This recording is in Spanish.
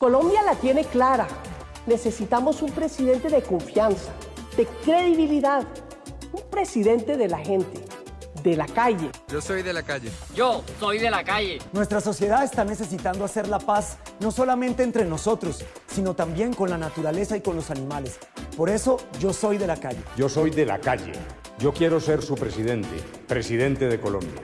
Colombia la tiene clara. Necesitamos un presidente de confianza, de credibilidad, un presidente de la gente, de la calle. Yo soy de la calle. Yo soy de la calle. Nuestra sociedad está necesitando hacer la paz no solamente entre nosotros, sino también con la naturaleza y con los animales. Por eso yo soy de la calle. Yo soy de la calle. Yo quiero ser su presidente, presidente de Colombia.